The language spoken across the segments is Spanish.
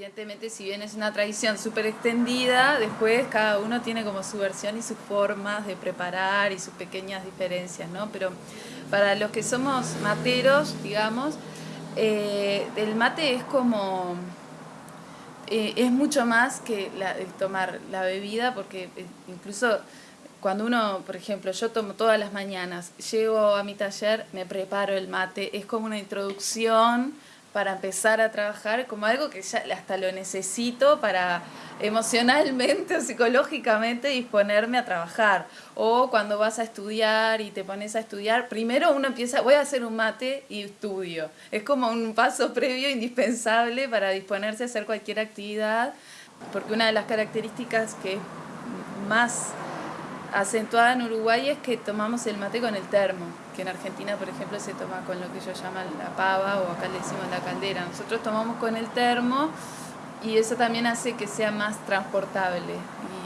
Evidentemente, si bien es una tradición súper extendida, después cada uno tiene como su versión y sus formas de preparar y sus pequeñas diferencias, ¿no? Pero para los que somos materos, digamos, eh, el mate es como... Eh, es mucho más que tomar la bebida, porque eh, incluso cuando uno, por ejemplo, yo tomo todas las mañanas, llego a mi taller, me preparo el mate, es como una introducción para empezar a trabajar, como algo que ya hasta lo necesito para emocionalmente o psicológicamente disponerme a trabajar. O cuando vas a estudiar y te pones a estudiar, primero uno empieza, voy a hacer un mate y estudio. Es como un paso previo indispensable para disponerse a hacer cualquier actividad, porque una de las características que más acentuada en Uruguay es que tomamos el mate con el termo, que en Argentina, por ejemplo, se toma con lo que ellos llaman la pava o acá le decimos la caldera. Nosotros tomamos con el termo y eso también hace que sea más transportable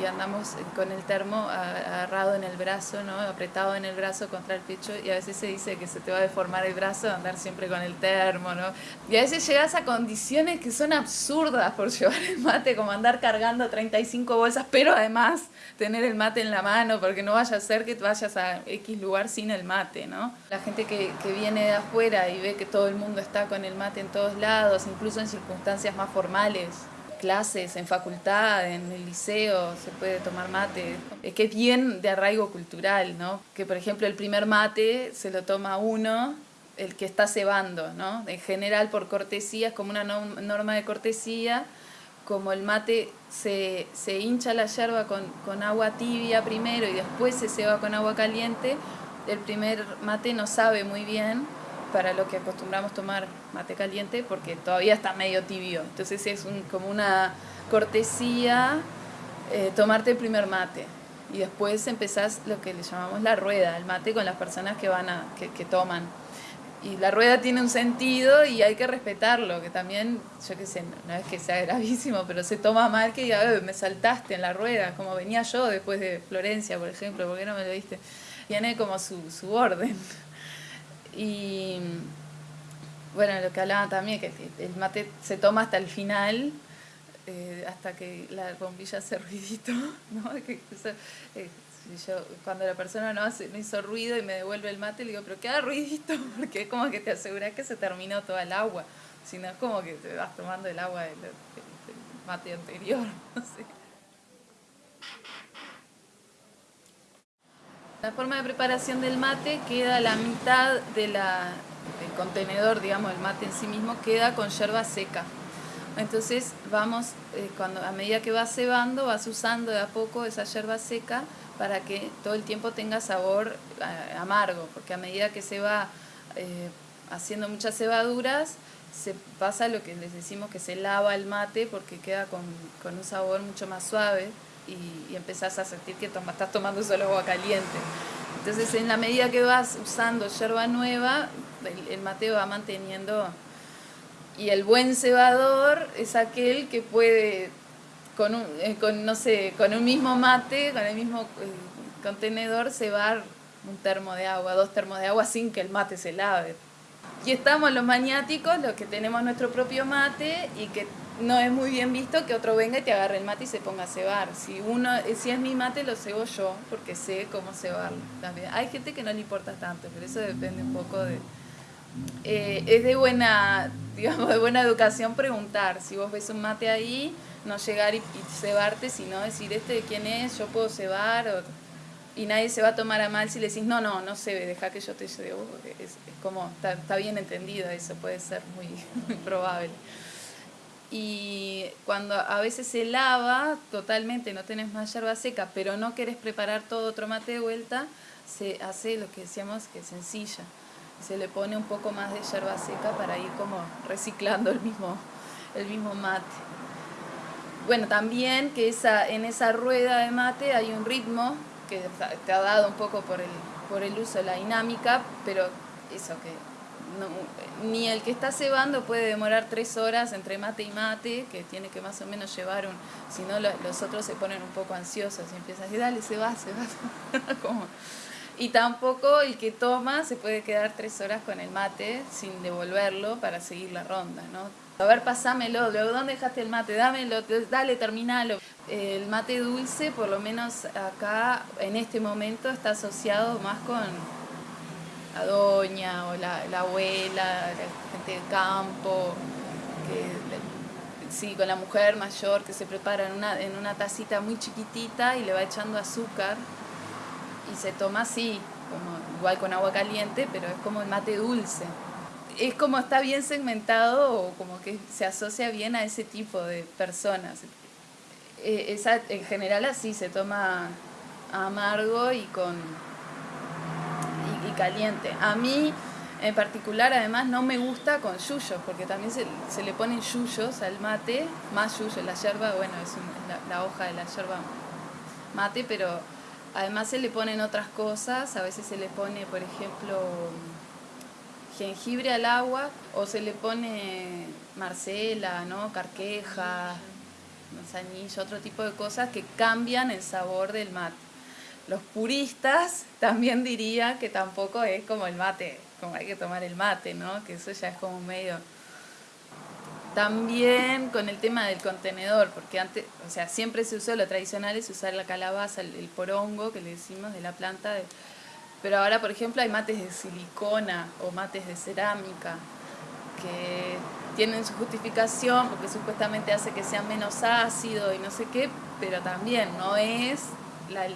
y andamos con el termo agarrado en el brazo, ¿no? apretado en el brazo contra el pecho y a veces se dice que se te va a deformar el brazo de andar siempre con el termo, ¿no? Y a veces llegas a condiciones que son absurdas por llevar el mate, como andar cargando 35 bolsas, pero además tener el mate en la mano, porque no vaya a ser que vayas a X lugar sin el mate, ¿no? La gente que, que viene de afuera y ve que todo el mundo está con el mate en todos lados, incluso en circunstancias más formales, clases, en facultad, en el liceo, se puede tomar mate. Es que es bien de arraigo cultural, ¿no? Que por ejemplo el primer mate se lo toma uno, el que está cebando, ¿no? En general por cortesía, es como una norma de cortesía, como el mate se, se hincha la yerba con, con agua tibia primero y después se ceba con agua caliente, el primer mate no sabe muy bien, para lo que acostumbramos tomar mate caliente porque todavía está medio tibio. Entonces es como una cortesía eh, tomarte el primer mate y después empezás lo que le llamamos la rueda, el mate con las personas que, van a, que, toman. Y la rueda tiene un sentido y hay que respetarlo, que también, yo qué sé, no es que sea gravísimo, pero se toma mal que diga, me saltaste en la rueda, como venía yo después de Florencia, por ejemplo, ¿por qué no me lo diste? Tiene como su, su orden. Y bueno, lo que hablaba también, que el mate se toma hasta el final, eh, hasta que la bombilla hace ruidito, ¿no? Que eh, cuando la persona no, hace, no hizo ruido y me devuelve el mate, le digo, pero queda ruidito, porque es como que te aseguras que se terminó toda el agua, si no es como que te vas tomando el agua del, del mate anterior, no sé. La forma de preparación del mate queda la mitad del contenedor, digamos, el mate en sí mismo, queda con yerba seca. Entonces vamos, eh, cuando, a medida que vas cebando, vas usando de a poco esa yerba seca para que todo el tiempo tenga sabor eh, amargo, porque a medida que se va eh, haciendo muchas cebaduras, se pasa lo que les decimos que se lava el mate porque queda con, con un sabor mucho más suave y, y empezás a sentir que estás tomando solo agua caliente. Entonces, en la medida que vas usando yerba nueva, el, mate va manteniendo... Y el buen cebador es aquel que puede, con un, eh, con, no sé, con un mismo mate, con el mismo eh, contenedor, cebar un termo de agua, dos termos de agua sin que el mate se lave. Y estamos los maniáticos, los que tenemos nuestro propio mate y que no es muy bien visto que otro venga y te agarre el mate y se ponga a cebar. Si, uno, si es mi mate, lo cebo yo, porque sé cómo cebarlo también. Hay gente que no le importa tanto, pero eso depende un poco de... Eh, es de buena, digamos, de buena educación preguntar. Si vos ves un mate ahí, no llegar y, cebarte, sino decir, ¿este de quién es? ¿Yo puedo cebar? y nadie se va a tomar a mal si le decís, no, no, no cebe, deja que yo te cebo. Es, es como, está, está, bien entendido eso, puede ser muy, muy probable y cuando a veces se lava totalmente, no tenés más yerba seca, pero no querés preparar todo otro mate de vuelta, se hace lo que decíamos que sencilla. Se le pone un poco más de yerba seca para ir como reciclando el mismo, el mismo mate. Bueno, también que esa, en esa rueda de mate hay un ritmo que te ha dado un poco por el, por el uso la dinámica, pero eso que ni el que está cebando puede demorar tres horas entre mate y mate, que tiene que más o menos llevar un... Si no, los otros se ponen un poco ansiosos y empiezan a decir, dale, se va, se va. Y tampoco el que toma se puede quedar tres horas con el mate sin devolverlo para seguir la ronda, ¿no? A ver, pasámelo, luego, ¿dónde dejaste el mate? Dámelo, dale, terminalo. El mate dulce, por lo menos acá, en este momento, está asociado más con la doña o la, abuela, la gente del campo, sí, con la mujer mayor que se prepara en una, en una tacita muy chiquitita y le va echando azúcar y se toma así, como, igual con agua caliente, pero es como el mate dulce. Es como está bien segmentado o como que se asocia bien a ese tipo de personas. Eh, esa, en general así se toma amargo y con caliente. A mí en particular además no me gusta con yuyos, porque también se, le ponen yuyos al mate, más yuyos, la yerba, bueno, es la, la, hoja de la yerba mate, pero además se le ponen otras cosas, a veces se le pone, por ejemplo, jengibre al agua, o se le pone marcela, ¿no? carqueja, manzanillo, otro tipo de cosas que cambian el sabor del mate. Los puristas también dirían que tampoco es como el mate, como hay que tomar el mate, ¿no? Que eso ya es como medio... También con el tema del contenedor, porque antes, o sea, siempre se usó, lo tradicional es usar la calabaza, el, porongo que le decimos de la planta, pero ahora, por ejemplo, hay mates de silicona o mates de cerámica que tienen su justificación porque supuestamente hace que sea menos ácido y no sé qué, pero también no es la,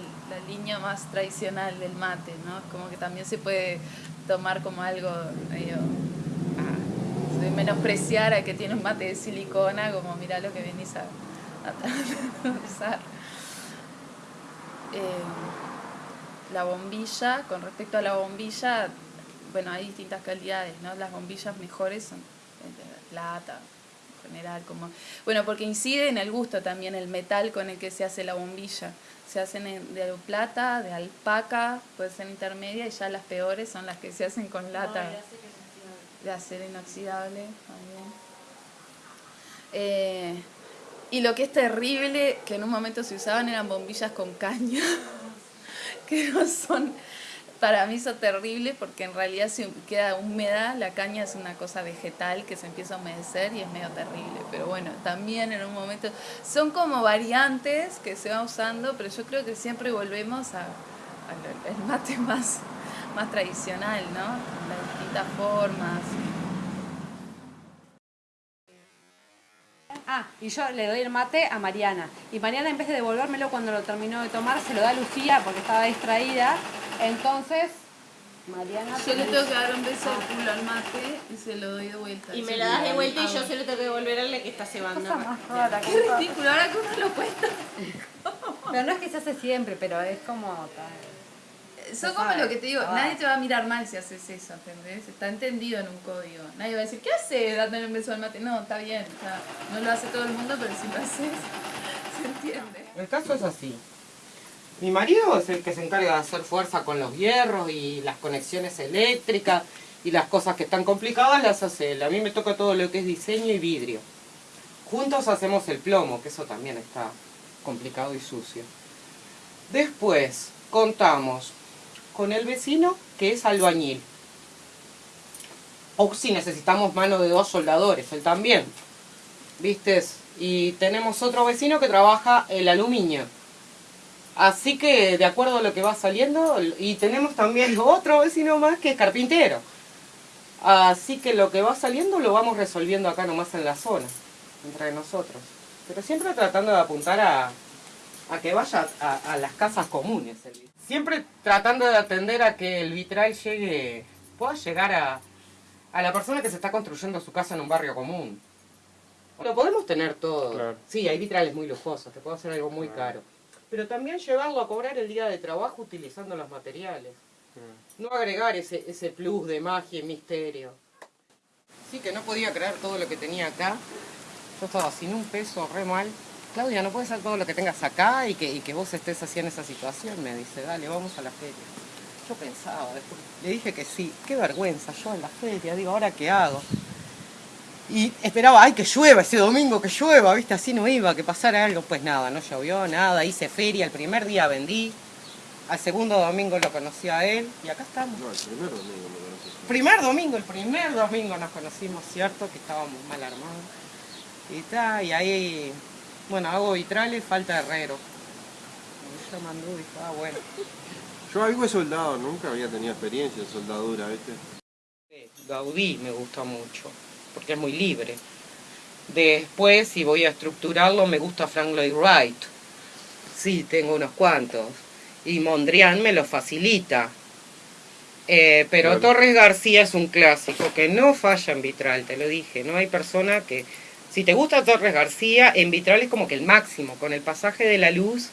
línea más tradicional del mate, ¿no? Como que también se puede tomar como algo medio ah, de menospreciar a que tiene un mate de silicona, como mira lo que venís a, usar. Eh, la bombilla, con respecto a la bombilla, bueno, hay distintas calidades, ¿no? Las bombillas mejores son plata, en general, como... Bueno, porque incide en el gusto también el metal con el que se hace la bombilla. Se hacen de plata, de alpaca, puede ser intermedia, y ya las peores son las que se hacen con lata. de acero inoxidable también. Eh, y lo que es terrible, que en un momento se usaban eran bombillas con caña, que no son para mí son terribles porque en realidad si queda húmeda, la caña es una cosa vegetal que se empieza a humedecer y es medio terrible. Pero bueno, también en un momento son como variantes que se van usando, pero yo creo que siempre volvemos al mate más, más tradicional, ¿no? Las distintas formas. Ah, y yo le doy el mate a Mariana. Y Mariana en vez de devolvérmelo cuando lo terminó de tomar, se lo da a Lucía porque estaba distraída entonces, Mariana... Yo le tengo que dar un beso al mate y se lo doy de vuelta. Y me la das de vuelta y yo se lo tengo que devolver a la que está cebando. Qué ridículo, ahora que uno lo cuenta. pero no es que se hace siempre, pero es como... Son como lo que te digo, nadie te va a mirar mal si haces eso, ¿entendés? Está entendido en un código. Nadie va a decir, ¿qué hace dándole un beso al mate? No, está bien, no lo hace todo el mundo, pero si lo haces, se entiende. El caso es así. Mi marido es el que se encarga de hacer fuerza con los hierros y las conexiones eléctricas y las cosas que están complicadas las hace él. A mí me toca todo lo que es diseño y vidrio. Juntos hacemos el plomo, que eso también está complicado y sucio. Después contamos con el vecino que es albañil. O si necesitamos mano de dos soldadores, él también. ¿Viste? Y tenemos otro vecino que trabaja el aluminio Así que de acuerdo a lo que va saliendo, y tenemos también otro vecino más que es carpintero. Así que lo que va saliendo lo vamos resolviendo acá nomás en la zona, entre nosotros. Pero siempre tratando de apuntar a, que vaya a, las casas comunes. Siempre tratando de atender a que el vitral llegue, pueda llegar a, a la persona que se está construyendo su casa en un barrio común. Lo podemos tener todo. Sí, hay vitrales muy lujosos, te puedo hacer algo muy caro pero también llevarlo a cobrar el día de trabajo utilizando los materiales. Mm. No agregar ese, ese plus de magia y misterio. Sí, que no podía creer todo lo que tenía acá. Yo estaba sin un peso, re mal. Claudia, no puede ser todo lo que tengas acá y que, y que vos estés así en esa situación. Me dice, dale, vamos a la feria. Yo pensaba, le dije que sí. Qué vergüenza, yo en la feria. Digo, ¿ahora qué hago? Y esperaba, ay, que llueva ese domingo, que llueva, ¿viste? Así no iba, que pasara algo. Pues nada, no llovió, nada. Hice feria, el primer día vendí. Al segundo domingo lo conocí a él y acá estamos. No, el primer domingo me conoces. Primer domingo, el primer domingo nos conocimos, ¿cierto? Que estábamos mal armados. Y está, y ahí, bueno, hago vitrales, falta herrero. Y ah, bueno. Yo algo soldado, nunca había tenido experiencia en soldadura, ¿viste? Gaudí me gusta mucho, porque es muy libre. Después, si voy a estructurarlo, me gusta Frank Lloyd Wright. Sí, tengo unos cuantos. Y Mondrian me lo facilita. Eh, pero. Torres García es un clásico que no falla en vitral, te lo dije. No hay persona que... Si te gusta Torres García, en vitral es como que el máximo. Con el pasaje de la luz